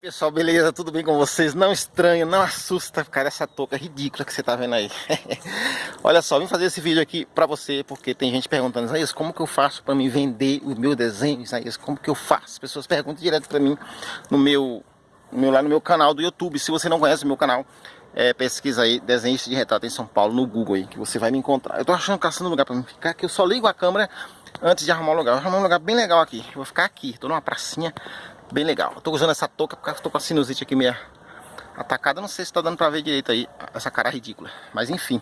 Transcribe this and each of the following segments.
Pessoal, beleza? Tudo bem com vocês? Não estranho, não assusta, cara, essa touca ridícula que você tá vendo aí. Olha só, vim fazer esse vídeo aqui pra você, porque tem gente perguntando, Isaías, como que eu faço pra me vender o meu desenho, Isaías? Como que eu faço? As pessoas perguntam direto pra mim no meu, no meu, lá no meu canal do YouTube. Se você não conhece o meu canal, é, pesquisa aí, desenhista de retrato em São Paulo, no Google aí, que você vai me encontrar. Eu tô achando, caçando um lugar pra mim ficar, que eu só ligo a câmera antes de arrumar um lugar. Eu vou arrumar um lugar bem legal aqui. Eu vou ficar aqui, tô numa pracinha bem legal. Eu tô usando essa touca porque eu tô com a sinusite aqui meio atacada. Não sei se tá dando pra ver direito aí essa cara ridícula. Mas enfim,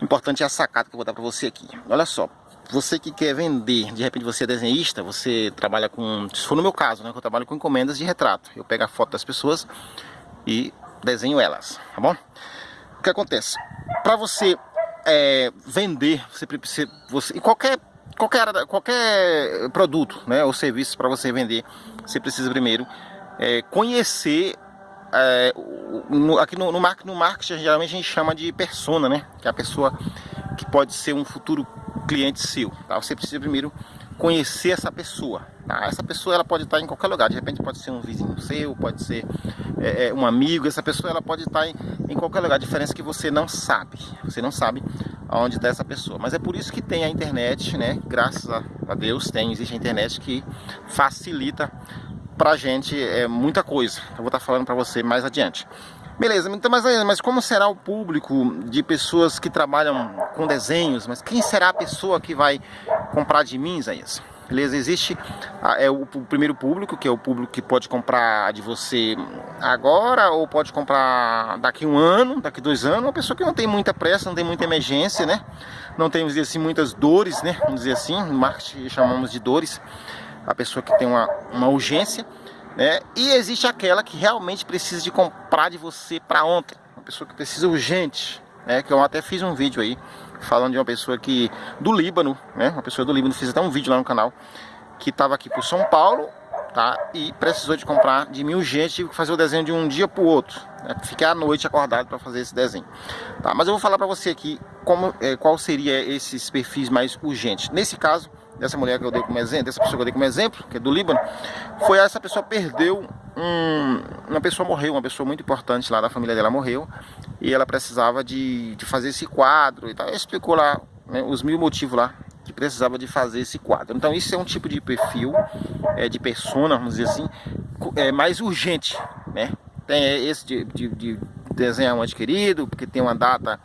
o importante é a sacada que eu vou dar pra você aqui. Olha só, você que quer vender, de repente você é desenhista, você trabalha com, se for no meu caso, né, que eu trabalho com encomendas de retrato. Eu pego a foto das pessoas e desenho elas, tá bom? O que acontece? Para você é, vender, você, você, você, e qualquer qualquer, qualquer produto né, ou serviço para você vender, você precisa primeiro é, conhecer é, no, aqui no, no, no marketing geralmente a gente chama de persona, né? Que é a pessoa que pode ser um futuro cliente seu. Tá? Você precisa primeiro conhecer essa pessoa. Tá? Essa pessoa ela pode estar em qualquer lugar. De repente pode ser um vizinho seu, pode ser é, é, um amigo. Essa pessoa ela pode estar em, em qualquer lugar. A diferença é que você não sabe. Você não sabe aonde está essa pessoa. Mas é por isso que tem a internet, né? Graças a Deus tem, existe a internet que facilita pra gente é, muita coisa. Eu vou estar tá falando para você mais adiante. Beleza, então, mas, mas como será o público de pessoas que trabalham com desenhos? Mas quem será a pessoa que vai comprar de mim, Isaías? Beleza? Existe é o, o, primeiro público, que é o público que pode comprar de você agora ou pode comprar daqui um ano, daqui dois anos. Uma pessoa que não tem muita pressa, não tem muita emergência, né? Não tem, assim, muitas dores, né? Vamos dizer assim, no marketing chamamos de dores. A pessoa que tem uma, uma urgência, né? E existe aquela que realmente precisa de comprar de você para ontem. Uma pessoa que precisa urgente, né? Que eu até fiz um vídeo aí falando de uma pessoa que do Líbano, né? Uma pessoa do Líbano, fiz até um vídeo lá no canal que estava aqui por São Paulo, tá? E precisou de comprar de mil gente, tive que fazer o desenho de um dia para o outro, né? Fiquei à noite acordado para fazer esse desenho, tá? Mas eu vou falar para você aqui como, é, qual seria esses perfis mais urgentes. Nesse caso, dessa mulher que eu dei como exemplo, dessa pessoa que eu dei como exemplo, que é do Líbano, foi essa pessoa perdeu um, uma pessoa morreu, uma pessoa muito importante lá da família dela morreu e ela precisava de, de fazer esse quadro e tal. Ela explicou lá né, os mil motivos lá que precisava de fazer esse quadro. Então isso é um tipo de perfil, é, de persona, vamos dizer assim, é mais urgente, né? Tem esse de, de, de desenhar um adquirido, porque tem uma data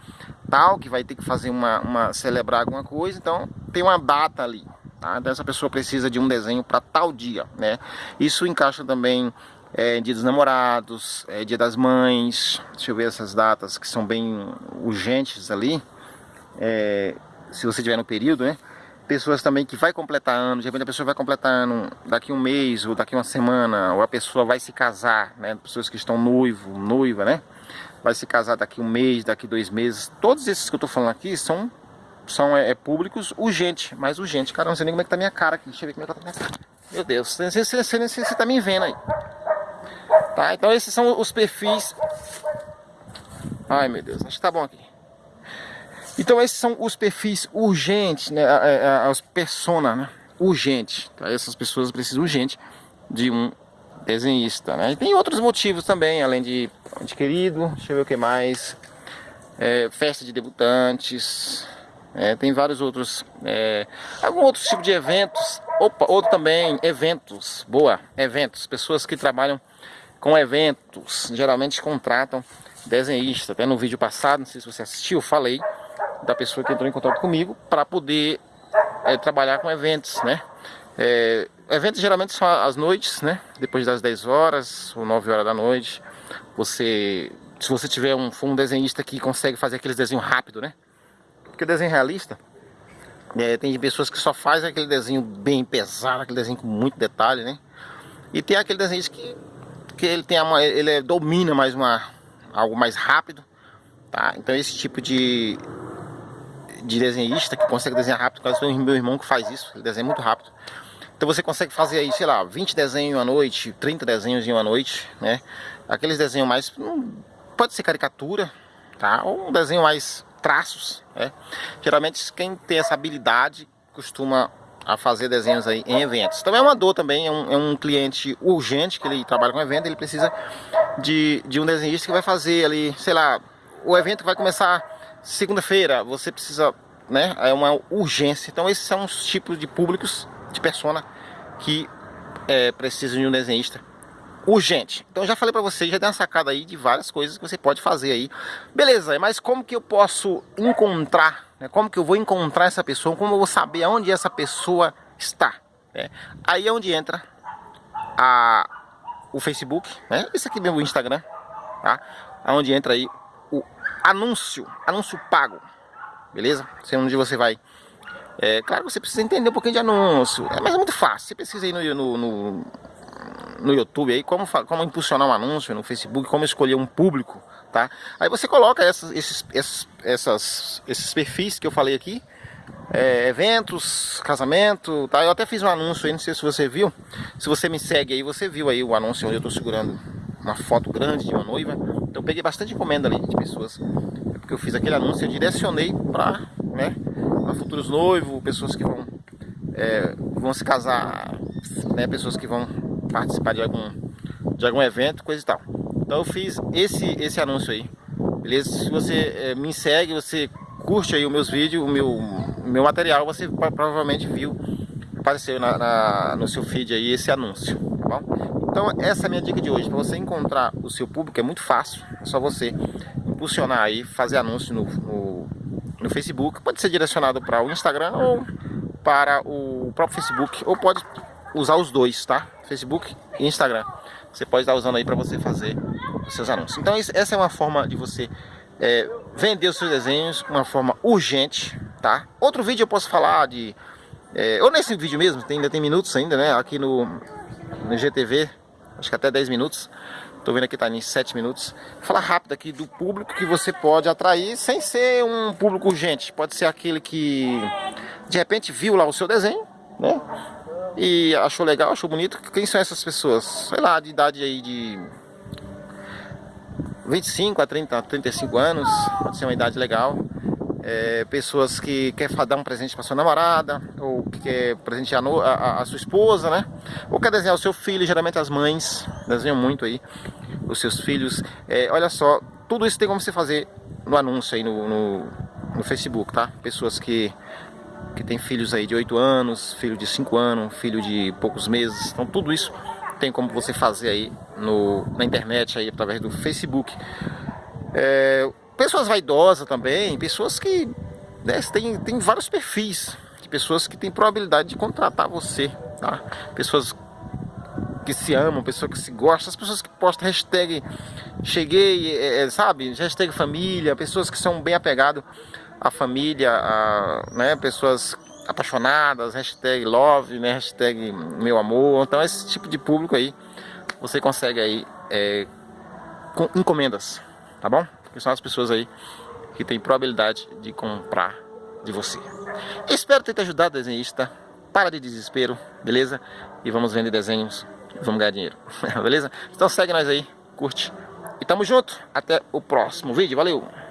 tal, que vai ter que fazer uma, uma celebrar alguma coisa, então tem uma data ali, tá? Então essa pessoa precisa de um desenho para tal dia, né? Isso encaixa também é, dia dos namorados, é, dia das mães, deixa eu ver essas datas que são bem urgentes ali, é, se você tiver no período, né? Pessoas também que vai completar ano, de repente a pessoa vai completar ano daqui um mês ou daqui uma semana, ou a pessoa vai se casar, né? Pessoas que estão noivo, noiva, né? Vai se casar daqui um mês, daqui dois meses. Todos esses que eu tô falando aqui são, são é, é públicos urgente, mais urgente. Cara, não sei nem como é que tá minha cara aqui. Deixa eu ver como é que tá minha cara. Meu Deus, você, você, você, você tá me vendo aí. Tá? Então esses são os perfis. Ai meu Deus, acho que tá bom aqui. Então esses são os perfis urgentes, né? As persona, né? Urgente. Tá? Essas pessoas precisam urgente de um desenhista, né? E tem outros motivos também, além de adquirido, deixa eu ver o que mais. É, festa de debutantes, é, tem vários outros, é, algum outro tipo de eventos, opa, outro também, eventos, boa, eventos, pessoas que trabalham com eventos, geralmente contratam desenhista. Até no vídeo passado, não sei se você assistiu, falei da pessoa que entrou em contato comigo para poder é, trabalhar com eventos, né? É, eventos geralmente são às noites, né? Depois das 10 horas ou 9 horas da noite. Você, se você tiver um, um desenhista que consegue fazer aqueles desenhos rápido, né? Porque o desenho realista, é, tem pessoas que só fazem aquele desenho bem pesado, aquele desenho com muito detalhe, né? E tem aquele desenho que que ele tem uma, ele domina mais uma algo mais rápido, tá? Então esse tipo de de desenhista que consegue desenhar rápido, quase o meu irmão que faz isso, ele desenha muito rápido. Então você consegue fazer aí, sei lá, 20 desenhos em uma noite, 30 desenhos em uma noite, né? Aqueles desenhos mais, pode ser caricatura, tá? Ou um desenho mais traços, né? Geralmente quem tem essa habilidade costuma a fazer desenhos aí em eventos. Também é uma dor também, é um, é um cliente urgente que ele trabalha com evento, ele precisa de, de um desenhista que vai fazer ali, sei lá, o evento vai começar segunda-feira, você precisa, né, é uma urgência. Então esses são os tipos de públicos, de persona, que é, precisam de um desenhista urgente. Então já falei para vocês, já dei uma sacada aí de várias coisas que você pode fazer aí. Beleza, mas como que eu posso encontrar, né, como que eu vou encontrar essa pessoa, como eu vou saber aonde essa pessoa está? Né? Aí é onde entra a, o Facebook, né? esse aqui mesmo o Instagram, tá? Onde entra aí o anúncio, anúncio pago, beleza? Sei onde você vai. É, claro, você precisa entender um pouquinho de anúncio, é, mas é muito fácil. Você precisa ir no, no, no no YouTube aí como, como impulsionar um anúncio no Facebook, como escolher um público, tá? Aí você coloca essas, esses, essas, esses perfis que eu falei aqui, é, eventos, casamento, tá? Eu até fiz um anúncio aí, não sei se você viu. Se você me segue aí, você viu aí o anúncio onde eu tô segurando uma foto grande de uma noiva. Então eu peguei bastante encomenda ali de pessoas. É porque eu fiz aquele anúncio, direcionei para né, pra futuros noivos, pessoas que vão, é, vão se casar, né, pessoas que vão participar de algum, de algum evento, coisa e tal. Então eu fiz esse, esse anúncio aí, beleza? Se você é, me segue, você curte aí os meus vídeos, o meu, meu material, você provavelmente viu, apareceu na, na, no seu feed aí esse anúncio, tá bom? Então essa é a minha dica de hoje, para você encontrar o seu público é muito fácil, é só você impulsionar aí, fazer anúncio no, no, no Facebook, pode ser direcionado para o Instagram ou para o próprio Facebook, ou pode usar os dois, tá? Facebook e Instagram. Você pode estar usando aí para você fazer os seus anúncios. Então essa é uma forma de você é, vender os seus desenhos, uma forma urgente, tá? Outro vídeo eu posso falar de... É, ou nesse vídeo mesmo, tem, ainda tem minutos ainda, né? Aqui no, no GTV, acho que até 10 minutos. Tô vendo aqui tá em 7 minutos. Falar rápido aqui do público que você pode atrair sem ser um público urgente. Pode ser aquele que de repente viu lá o seu desenho, né? E achou legal, achou bonito. Quem são essas pessoas? Sei lá, de idade aí de 25 a 30, 35 anos, pode ser uma idade legal. É, pessoas que quer dar um presente para sua namorada, ou que quer presentear a, a, a, sua esposa, né? Ou quer desenhar o seu filho, geralmente as mães desenham muito aí, os seus filhos. É, olha só, tudo isso tem como você fazer no anúncio aí no, no, no Facebook, tá? Pessoas que que tem filhos aí de 8 anos, filho de 5 anos, filho de poucos meses. Então tudo isso tem como você fazer aí no, na internet, aí, através do Facebook. É, pessoas vaidosas também, pessoas que né, tem, tem vários perfis de pessoas que têm probabilidade de contratar você, tá? Pessoas que se amam, pessoas que se gostam, as pessoas que postam hashtag cheguei, é, é sabe, hashtag família, pessoas que são bem apegadas a família, a, né, pessoas apaixonadas, hashtag love, né, hashtag meu amor. Então esse tipo de público aí, você consegue aí é, com encomendas, tá bom? Que são as pessoas aí que têm probabilidade de comprar de você. Espero ter te ajudado, desenhista. Para de desespero, beleza? E vamos vender desenhos, vamos ganhar dinheiro, beleza? Então segue nós aí, curte. E tamo junto, até o próximo vídeo, valeu!